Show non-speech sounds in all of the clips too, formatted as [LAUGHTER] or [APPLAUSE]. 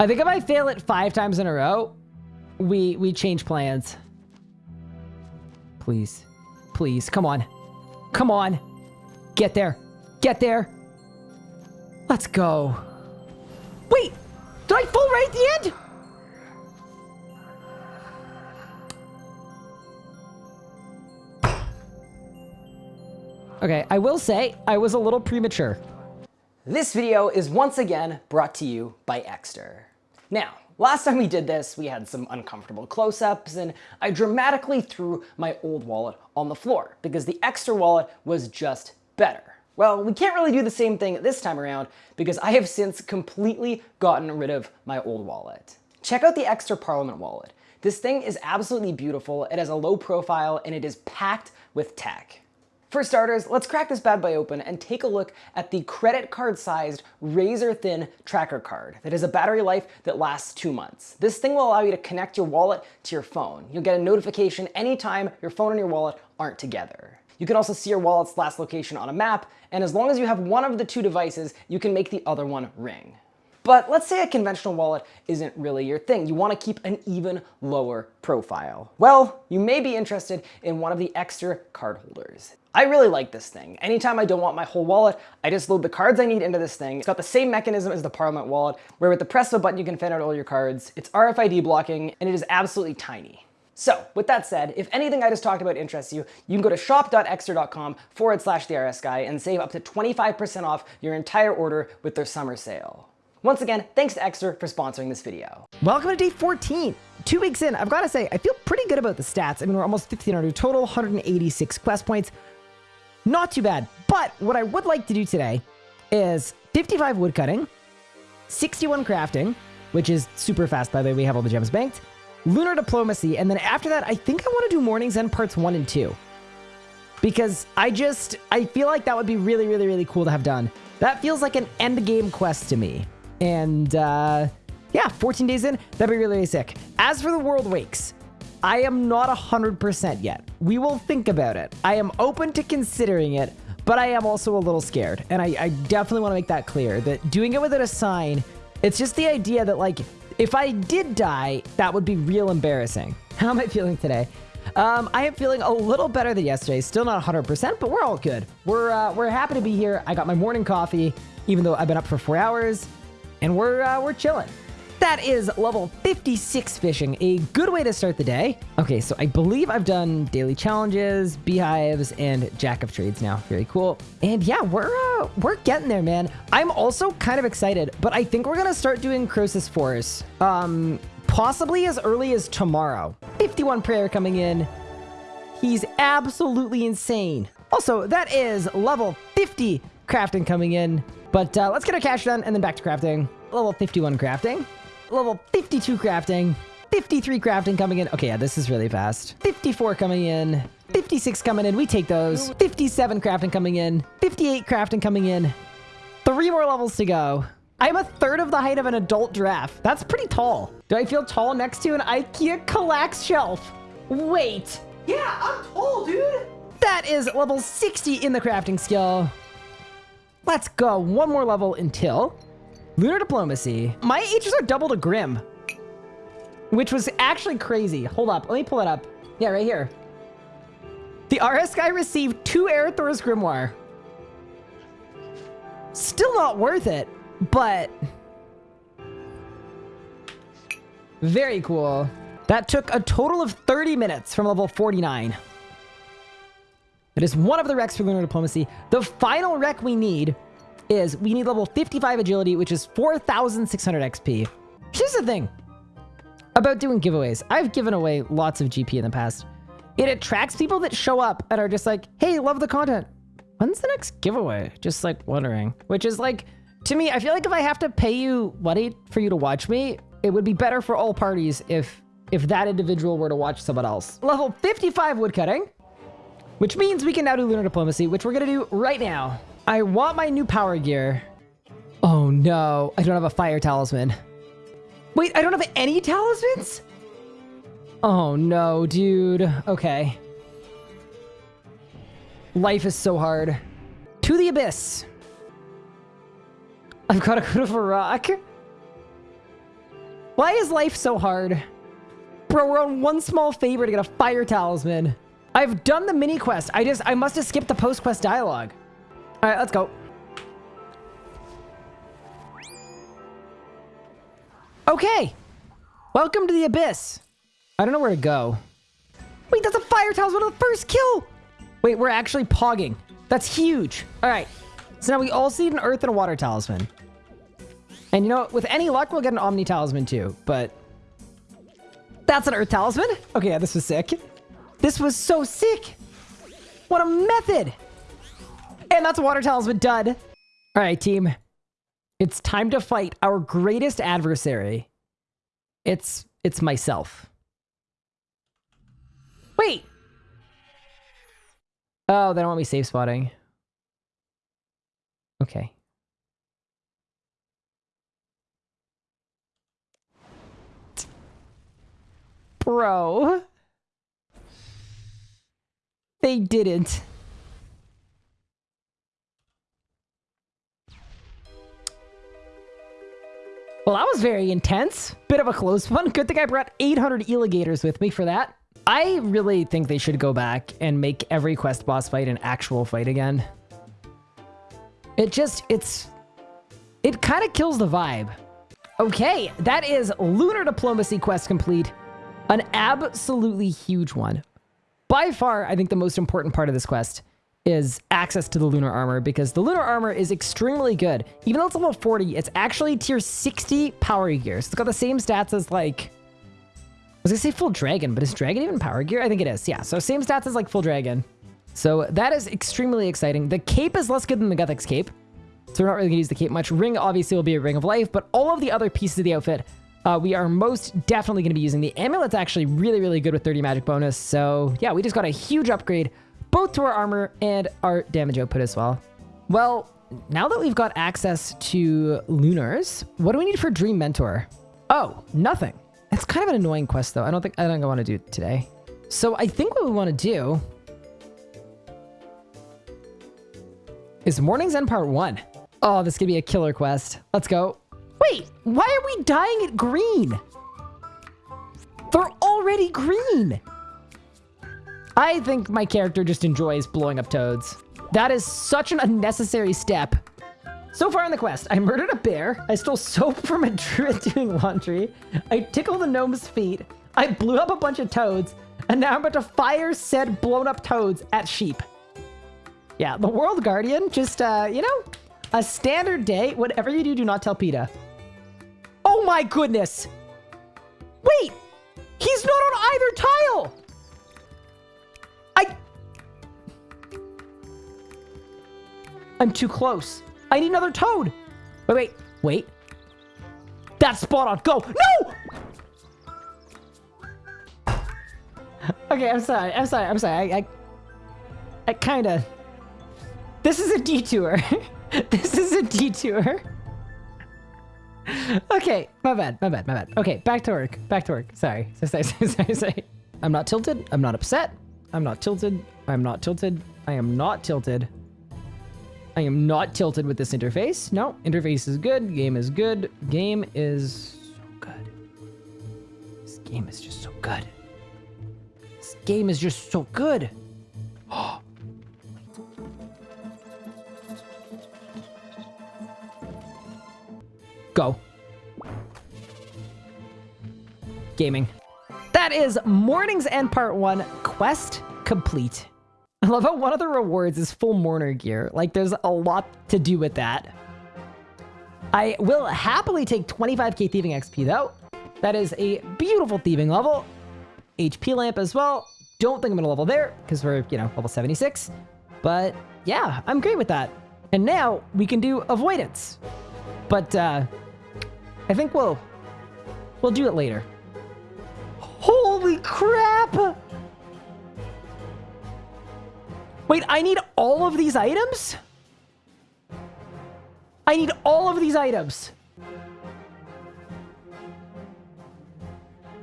I think if I fail it five times in a row, we we change plans. Please. Please. Come on. Come on. Get there. Get there. Let's go. Wait! Did I fall right at the end? Okay, I will say I was a little premature. This video is once again brought to you by Ekster. Now, last time we did this, we had some uncomfortable close-ups and I dramatically threw my old wallet on the floor because the Ekster wallet was just better. Well, we can't really do the same thing this time around because I have since completely gotten rid of my old wallet. Check out the Ekster Parliament wallet. This thing is absolutely beautiful, it has a low profile, and it is packed with tech. For starters, let's crack this bad boy open and take a look at the credit card sized razor thin tracker card that has a battery life that lasts two months. This thing will allow you to connect your wallet to your phone. You'll get a notification anytime your phone and your wallet aren't together. You can also see your wallet's last location on a map, and as long as you have one of the two devices, you can make the other one ring. But let's say a conventional wallet isn't really your thing. You want to keep an even lower profile. Well, you may be interested in one of the Ekster card holders. I really like this thing. Anytime I don't want my whole wallet, I just load the cards I need into this thing. It's got the same mechanism as the Parliament wallet, where with the press of a button you can fan out all your cards. It's RFID blocking, and it is absolutely tiny. So with that said, if anything I just talked about interests you, you can go to shop.ekster.com forward slash the RS guy and save up to 25% off your entire order with their summer sale. Once again, thanks to Ekster for sponsoring this video. Welcome to day 14. Two weeks in, I've got to say, I feel pretty good about the stats. I mean, we're almost 1,500 total, 186 quest points. Not too bad. But what I would like to do today is 55 woodcutting, 61 crafting, which is super fast, by the way, we have all the gems banked, lunar diplomacy, and then after that, I think I want to do Mourning's End parts 1 and 2. Because I just, I feel like that would be really, really, really cool to have done. That feels like an end game quest to me. And uh, yeah, 14 days in, that'd be really, really sick. As for the World Wakes, I am not 100% yet. We will think about it. I am open to considering it, but I am also a little scared. And I, I definitely want to make that clear that doing it without a sign, it's just the idea that like, if I did die, that would be real embarrassing. [LAUGHS] How am I feeling today? Um, I am feeling a little better than yesterday. Still not 100%, but we're all good. We're, uh, we're happy to be here. I got my morning coffee, even though I've been up for four hours and we're uh, we're chilling. That is level 56 fishing, a good way to start the day. Okay, so I believe I've done daily challenges, beehives, and jack of trades now. Very cool. And yeah, we're uh, we're getting there, man. I'm also kind of excited, but I think we're gonna start doing Croesus Force, um, possibly as early as tomorrow. 51 prayer coming in. He's absolutely insane. Also, that is level 50 crafting coming in. But uh, let's get our cash done and then back to crafting. Level 51 crafting. Level 52 crafting. 53 crafting coming in. Okay, yeah, this is really fast. 54 coming in. 56 coming in. We take those. 57 crafting coming in. 58 crafting coming in. Three more levels to go. I'm a third of the height of an adult giraffe. That's pretty tall. Do I feel tall next to an IKEA Kallax shelf? Wait. Yeah, I'm tall, dude. That is level 60 in the crafting skill. Let's go one more level until Lunar Diplomacy. My ages are double to Grim, which was actually crazy. Hold up. Let me pull it up. Yeah, right here. The RS guy received two Erethdor's Grimoire. Still not worth it, but very cool. That took a total of 30 minutes from level 49. It is one of the recs for Lunar Diplomacy. The final rec we need is we need level 55 agility, which is 4,600 XP. Here's the thing about doing giveaways. I've given away lots of GP in the past. It attracts people that show up and are just like, hey, love the content. When's the next giveaway? Just like wondering. Which is like, to me, I feel like if I have to pay you money for you to watch me, it would be better for all parties if if that individual were to watch someone else. Level 55 woodcutting. Which means we can now do Lunar Diplomacy, which we're to do right now. I want my new power gear. Oh no, I don't have a fire talisman. Wait, I don't have any talismans? Oh no, dude. Okay. Life is so hard. To the abyss. I've got to go to Varrock. Why is life so hard? Bro, we're on one small favor to get a fire talisman. I've done the mini quest. I just, I must have skipped the post quest dialogue. All right, let's go. Okay. Welcome to the abyss. I don't know where to go. Wait, that's a fire talisman the first kill. Wait, we're actually pogging. That's huge. All right. So now we all need an earth and a water talisman. And you know, with any luck, we'll get an omni talisman too, but that's an earth talisman. Okay, yeah, this was sick. This was so sick. What a method. And that's water talisman done. All right, team. It's time to fight our greatest adversary. It's it's myself. Wait. Oh, they don't want me safe spotting. Okay. Bro. They didn't. Well, that was very intense. Bit of a close [LAUGHS] one. Good thing I brought 800 Eligators with me for that. I really think they should go back and make every quest boss fight an actual fight again. It just, it's, it kind of kills the vibe. Okay, that is Lunar Diplomacy quest complete. An absolutely huge one. By far, I think the most important part of this quest is access to the lunar armor because the lunar armor is extremely good. Even though it's level 40, it's actually tier 60 power gear. So it's got the same stats as like, I was gonna say full dragon, but is dragon even power gear? I think it is. Yeah, so same stats as like full dragon. So that is extremely exciting. The cape is less good than the Guthix cape. So we're not really gonna use the cape much. Ring obviously will be a ring of life, but all of the other pieces of the outfit, uh, we are most definitely gonna be using. The amulet's actually really, really good with 30 magic bonus. So yeah, we just got a huge upgrade both to our armor and our damage output as well. Well, now that we've got access to Lunars, what do we need for Dream Mentor? Oh, nothing. It's kind of an annoying quest though. I don't think I don't want to do it today. So I think what we want to do is Mourning's End Part 1. Oh, this could be a killer quest. Let's go. Wait, why are we dyeing it green? They're already green. I think my character just enjoys blowing up toads. That is such an unnecessary step. So far in the quest, I murdered a bear, I stole soap [LAUGHS] from a druid doing laundry, I tickled a gnome's feet, I blew up a bunch of toads, and now I'm about to fire said blown up toads at sheep. Yeah, the World Guardian, just, uh, you know, a standard day. Whatever you do, do not tell PETA. Oh my goodness! Wait! He's not on either tile! I... I'm too close. I need another toad. Wait, wait, wait. That's spot on. Go. No! okay, I'm sorry. I'm sorry. I'm sorry. I, I, I kind of... This is a detour. [LAUGHS] this is a detour. [LAUGHS] okay, my bad, my bad, my bad. Okay, back to work. Back to work. Sorry. [LAUGHS] Sorry, sorry, sorry, sorry. I'm not tilted. I'm not upset. I'm not tilted. I'm not tilted. I am not tilted. I am not tilted with this interface. No, interface is good. Game is good. Game is so good. This game is just so good. This game is just so good. [GASPS] Go. Gaming. That is Mourning's End Part 1 Quest complete. I love how one of the rewards is full mourner gear. Like, there's a lot to do with that. I will happily take 25k thieving XP, though. That is a beautiful thieving level. HP lamp as well. Don't think I'm gonna level there, because we're, you know, level 76. But, yeah, I'm great with that. And now, we can do avoidance. But, uh, I think we'll, we'll do it later. Holy crap! Wait, I need all of these items? I need all of these items.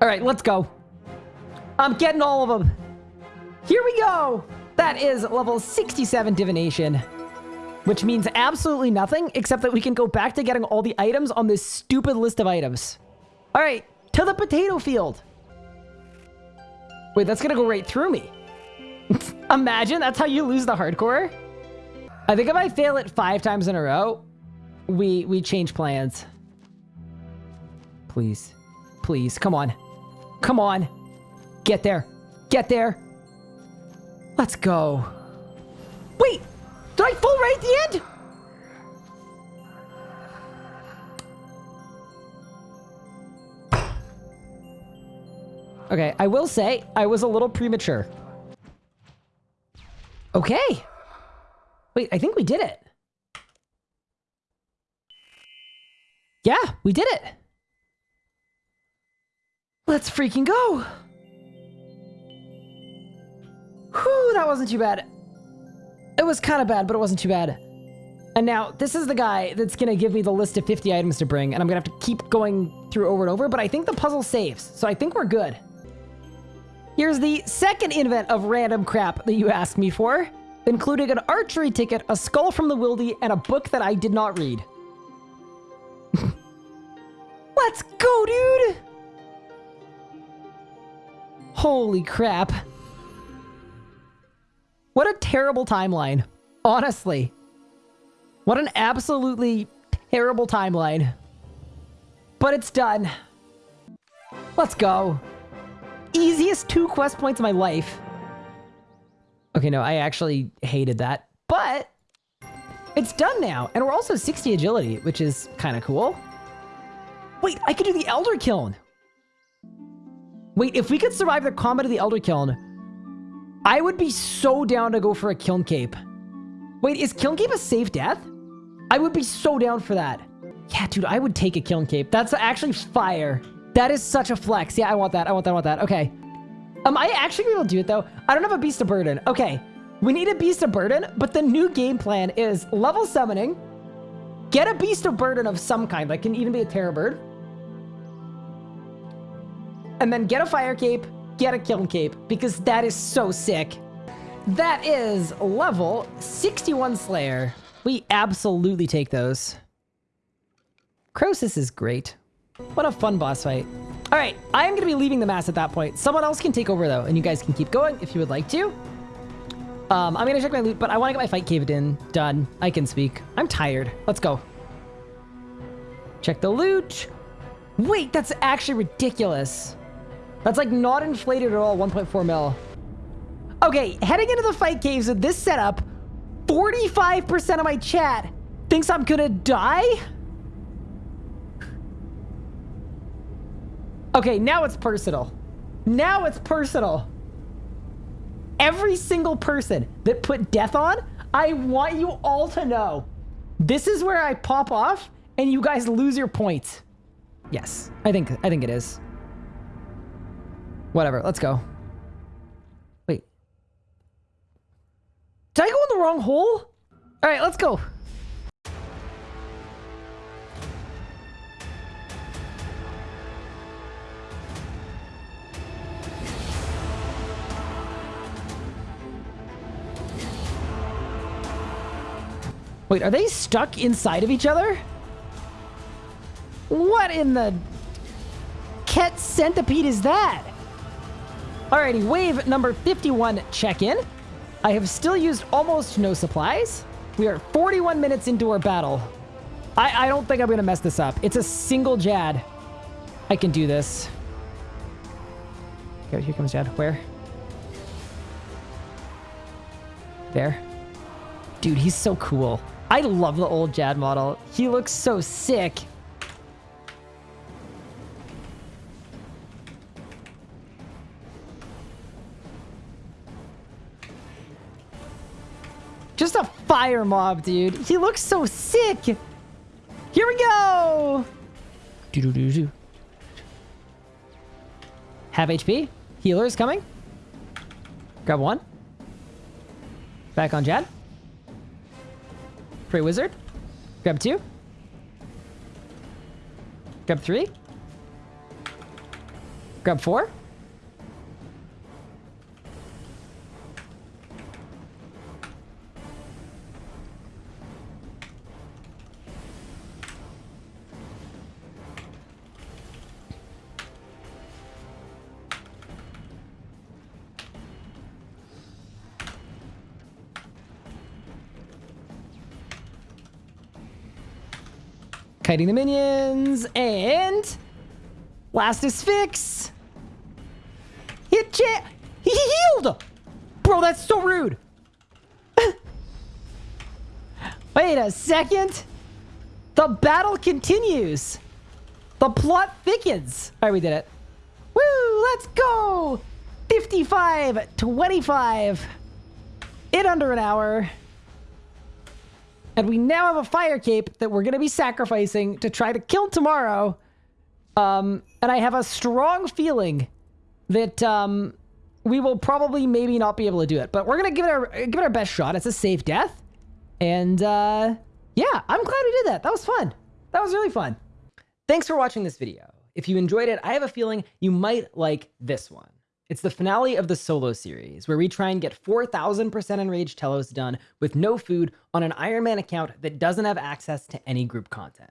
All right, let's go. I'm getting all of them. Here we go. That is level 67 divination, which means absolutely nothing except that we can go back to getting all the items on this stupid list of items. All right, to the potato field. Wait, that's gonna go right through me. [LAUGHS] Imagine that's how you lose the hardcore. I think if I fail it five times in a row, we we change plans. Please. Please, come on. Come on. Get there. Get there. Let's go. Wait! Did I fall right at the end? Okay, I will say I was a little premature. Okay. Wait, I think we did it. Yeah, we did it. Let's freaking go. Whew, that wasn't too bad. It was kind of bad, but it wasn't too bad. And now, this is the guy that's going to give me the list of 50 items to bring, and I'm going to have to keep going through over and over, but I think the puzzle saves, so I think we're good. Here's the second invent of random crap that you asked me for, including an archery ticket, a skull from the wildy, and a book that I did not read. [LAUGHS] Let's go, dude! Holy crap. What a terrible timeline. Honestly. What an absolutely terrible timeline. But it's done. Let's go. Easiest two quest points of my life. Okay, no, I actually hated that. But it's done now. And we're also 60 agility, which is kind of cool. Wait, I could do the Elder Kiln. Wait, if we could survive the combat of the Elder Kiln, I would be so down to go for a Kiln Cape. Wait, is Kiln Cape a safe death? I would be so down for that. Yeah, dude, I would take a Kiln Cape. That's actually fire. That is such a flex. Yeah, I want that. I want that. I want that. Okay. Um, I actually will do it, though. I don't have a Beast of Burden. Okay. We need a Beast of Burden, but the new game plan is level summoning, get a Beast of Burden of some kind, like can even be a Terror Bird, and then get a Fire Cape, get a Kiln Cape, because that is so sick. That is level 61 Slayer. We absolutely take those. Croesus is great. What a fun boss fight. All right, I am going to be leaving the mass at that point. Someone else can take over, though, and you guys can keep going if you would like to. Um, I'm going to check my loot, but I want to get my fight caved in. Done. I can speak. I'm tired. Let's go. Check the loot. Wait, that's actually ridiculous. That's like not inflated at all, 1.4 mil. Okay, heading into the fight caves with this setup, 45% of my chat thinks I'm gonna die? Okay, now it's personal. Now it's personal. Every single person that put death on, I want you all to know. This is where I pop off and you guys lose your points. Yes, I think I think it is. Whatever, let's go. Wait. Did I go in the wrong hole? All right, let's go. Wait, are they stuck inside of each other? What in the... Ket centipede is that? Alrighty, wave number 51 check-in. I have still used almost no supplies. We are 41 minutes into our battle. I, I don't think I'm going to mess this up. It's a single Jad. I can do this. Okay, here comes Jad. Where? There. Dude, he's so cool. I love the old Jad model. He looks so sick. Just a fire mob, dude. He looks so sick. Here we go. Do -do -do -do. Have HP. Healer is coming. Grab one. Back on Jad. Prey Wizard. Grab two. Grab three. Grab four. Kiting the minions, and last is fix. Hit chat. He healed. Bro, that's so rude. [LAUGHS] Wait a second. The battle continues. The plot thickens. All right, we did it. Woo, let's go. 55, 25. In under an hour. And we now have a fire cape that we're going to be sacrificing to try to kill tomorrow. Um, and I have a strong feeling that um, we will probably maybe not be able to do it. But we're going to give it our give it our best shot. It's a safe death. And uh, yeah, I'm glad we did that. That was fun. That was really fun. Thanks for watching this video. If you enjoyed it, I have a feeling you might like this one. It's the finale of the solo series, where we try and get 4,000% enraged Telos done with no food on an Iron Man account that doesn't have access to any group content.